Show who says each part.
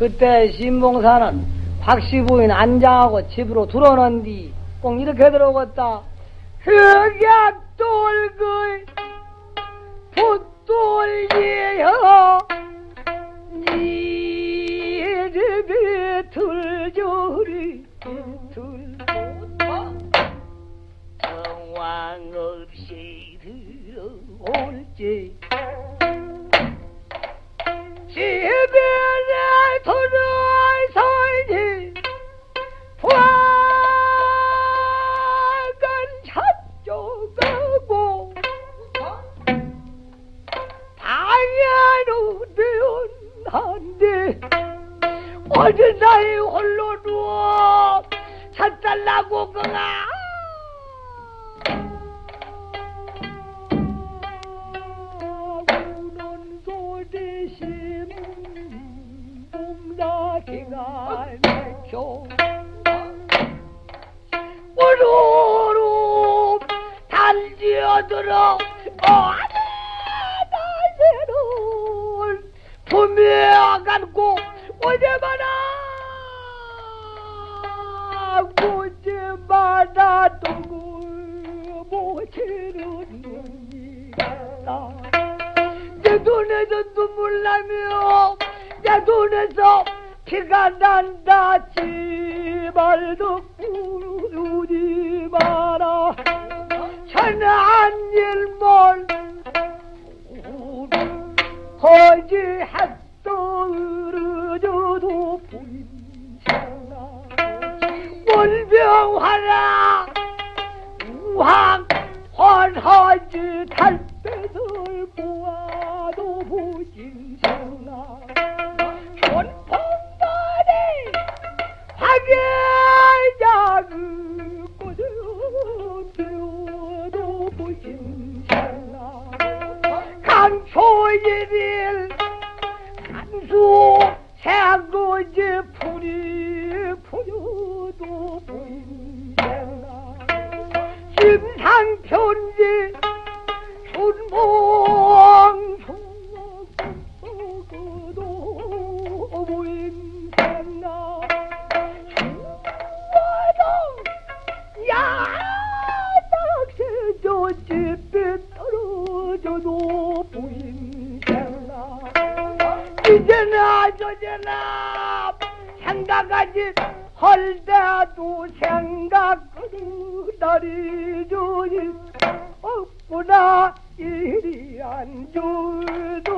Speaker 1: 그때 신봉사는 박씨 부인 안장하고 집으로 들어오는 뒤꼭 이렇게 들어오겠다. 흑약돌글 붙돌리여 니르비 둘조리 둘 정황 없이 들어올지 집 되었는데 어제 나이 홀로 누워 찾달라고 그가. 우는 소대심 봉다기가 내켜. 오로로 달지어들어. 어 품에 감고 오제마나 고제마나 두고 모치는 이다. 내 눈에서 눈물 나며 내 눈에서 피가 난다. 지말도 꾸르지 마라. 천한 일몰 허지 핫도르저도 보인잖아 원병하라 우왕 헌허지 달 집에 떨어져도 보인다 이제나 저제나 생각하지 헐다도 생각 그날이 주지 없구나. 이리 안 운다